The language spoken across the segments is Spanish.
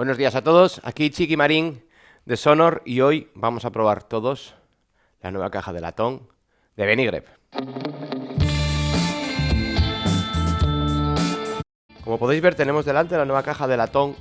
Buenos días a todos, aquí Chiqui Marín de Sonor y hoy vamos a probar todos la nueva caja de latón de Benigrep. Como podéis ver tenemos delante la nueva caja de latón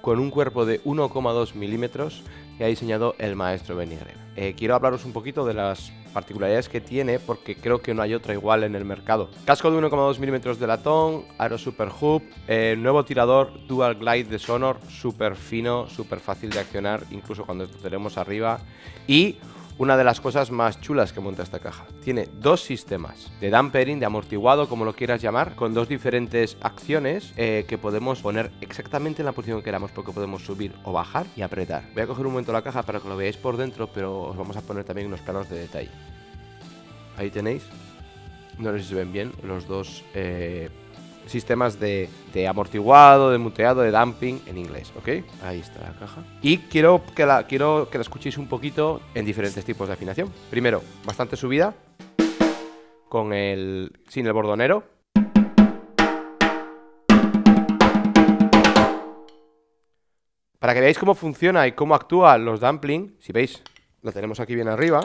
con un cuerpo de 1,2 milímetros que ha diseñado el maestro Benigrep. Eh, quiero hablaros un poquito de las particularidades que tiene porque creo que no hay otra igual en el mercado. Casco de 1,2 milímetros de latón, Aero Super Hoop, eh, nuevo tirador Dual Glide de Sonor, súper fino, súper fácil de accionar, incluso cuando tenemos arriba, y una de las cosas más chulas que monta esta caja. Tiene dos sistemas de dampering, de amortiguado, como lo quieras llamar, con dos diferentes acciones eh, que podemos poner exactamente en la posición que queramos porque podemos subir o bajar y apretar. Voy a coger un momento la caja para que lo veáis por dentro, pero os vamos a poner también unos planos de detalle. Ahí tenéis. No sé si se ven bien los dos eh, sistemas de, amortiguado, de muteado, de damping en inglés, ¿ok? Ahí está la caja. Y quiero que la, quiero que la escuchéis un poquito en diferentes tipos de afinación. Primero, bastante subida, con el, sin el bordonero. Para que veáis cómo funciona y cómo actúan los dumpling, si veis, lo tenemos aquí bien arriba.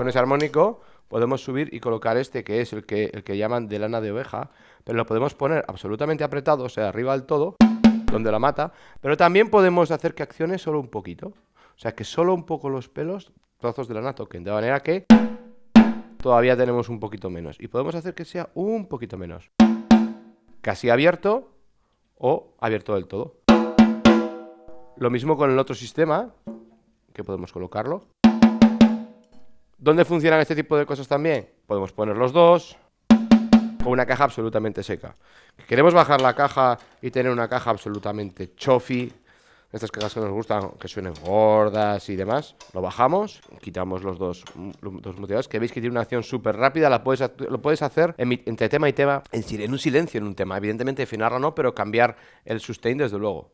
Con ese armónico podemos subir y colocar este, que es el que, el que llaman de lana de oveja, pero lo podemos poner absolutamente apretado, o sea, arriba del todo, donde la mata, pero también podemos hacer que accione solo un poquito. O sea, que solo un poco los pelos, trozos de lana toquen, de manera que todavía tenemos un poquito menos. Y podemos hacer que sea un poquito menos. Casi abierto o abierto del todo. Lo mismo con el otro sistema, que podemos colocarlo. ¿Dónde funcionan este tipo de cosas también? Podemos poner los dos con una caja absolutamente seca. Queremos bajar la caja y tener una caja absolutamente chofi, estas cajas que nos gustan, que suenen gordas y demás, lo bajamos, quitamos los dos, dos motivadores, que veis que tiene una acción súper rápida, la puedes, lo puedes hacer entre tema y tema, en, un silencio en un tema, evidentemente afinarla no, pero cambiar el sustain desde luego.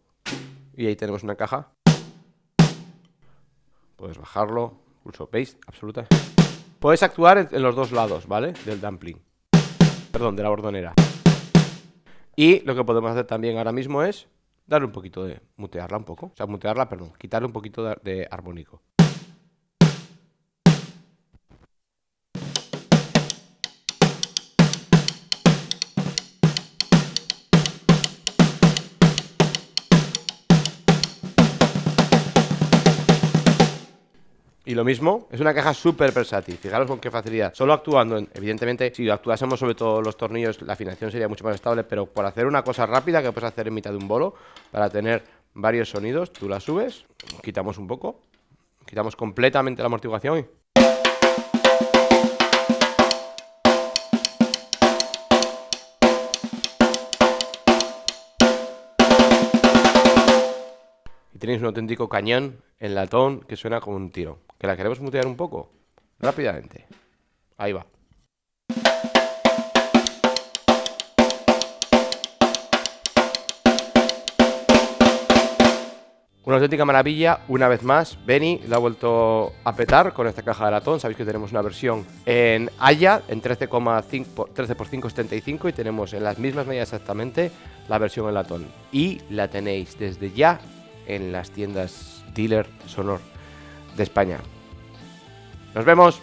Y ahí tenemos una caja. Puedes bajarlo, Pulso, ¿veis? Absoluta. Puedes actuar en los dos lados, ¿vale? Del dumpling. Perdón, de la bordonera. Y lo que podemos hacer también ahora mismo es darle un poquito de... mutearla un poco. O sea, mutearla, perdón. Quitarle un poquito de armónico. Y lo mismo, es una caja súper versátil, fijaros con qué facilidad. Solo actuando, en, evidentemente, si actuásemos sobre todo los tornillos, la afinación sería mucho más estable, pero por hacer una cosa rápida que puedes hacer en mitad de un bolo, para tener varios sonidos, tú la subes, quitamos un poco, quitamos completamente la amortiguación. Y tenéis un auténtico cañón en latón que suena como un tiro. ¿Que la queremos mutear un poco? Rápidamente. Ahí va. Una auténtica maravilla, una vez más, Benny la ha vuelto a petar con esta caja de latón. Sabéis que tenemos una versión en Haya, en 13,5 13 x 5,75 y tenemos en las mismas medidas exactamente la versión en latón. Y la tenéis desde ya en las tiendas dealer sonor de España. Nos vemos.